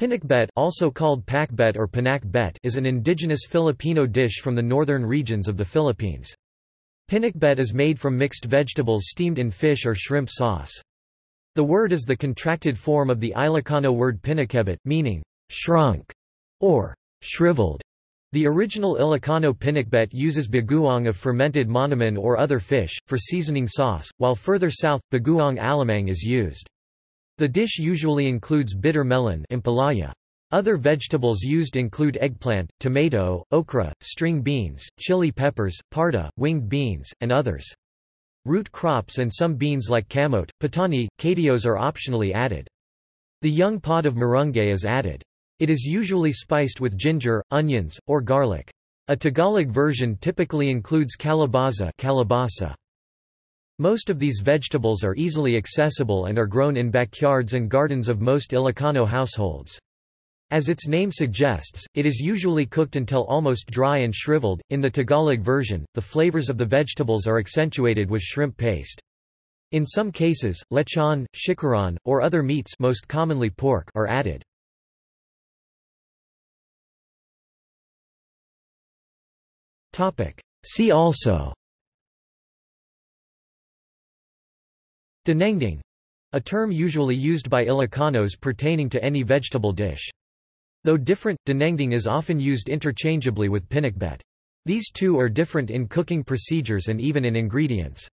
Pinakbet also called pakbet or pinakbet is an indigenous Filipino dish from the northern regions of the Philippines. Pinakbet is made from mixed vegetables steamed in fish or shrimp sauce. The word is the contracted form of the Ilocano word pinakebbet, meaning shrunk or shriveled. The original Ilocano pinakbet uses bagoong of fermented monamon or other fish, for seasoning sauce, while further south, bagoong alamang is used. The dish usually includes bitter melon ampalaya. Other vegetables used include eggplant, tomato, okra, string beans, chili peppers, parda, winged beans, and others. Root crops and some beans like camote, patani, kadios are optionally added. The young pod of marunggay is added. It is usually spiced with ginger, onions, or garlic. A Tagalog version typically includes calabaza calabasa. Most of these vegetables are easily accessible and are grown in backyards and gardens of most Ilocano households. As its name suggests, it is usually cooked until almost dry and shriveled. In the Tagalog version, the flavors of the vegetables are accentuated with shrimp paste. In some cases, lechon, chicharron, or other meats most commonly pork are added. See also Dinengding a term usually used by Ilocanos pertaining to any vegetable dish. Though different, dinengding is often used interchangeably with pinakbet. These two are different in cooking procedures and even in ingredients.